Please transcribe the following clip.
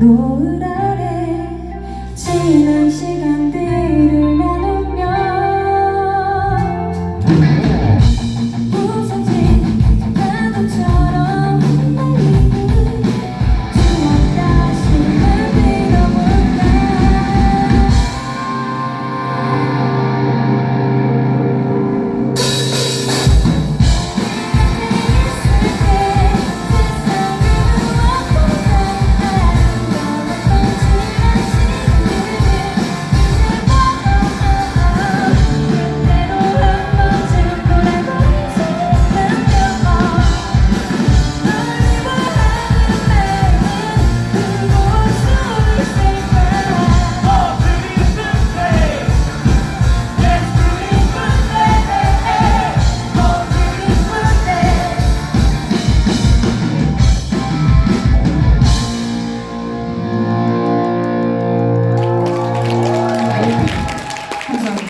노을 아래 지난 시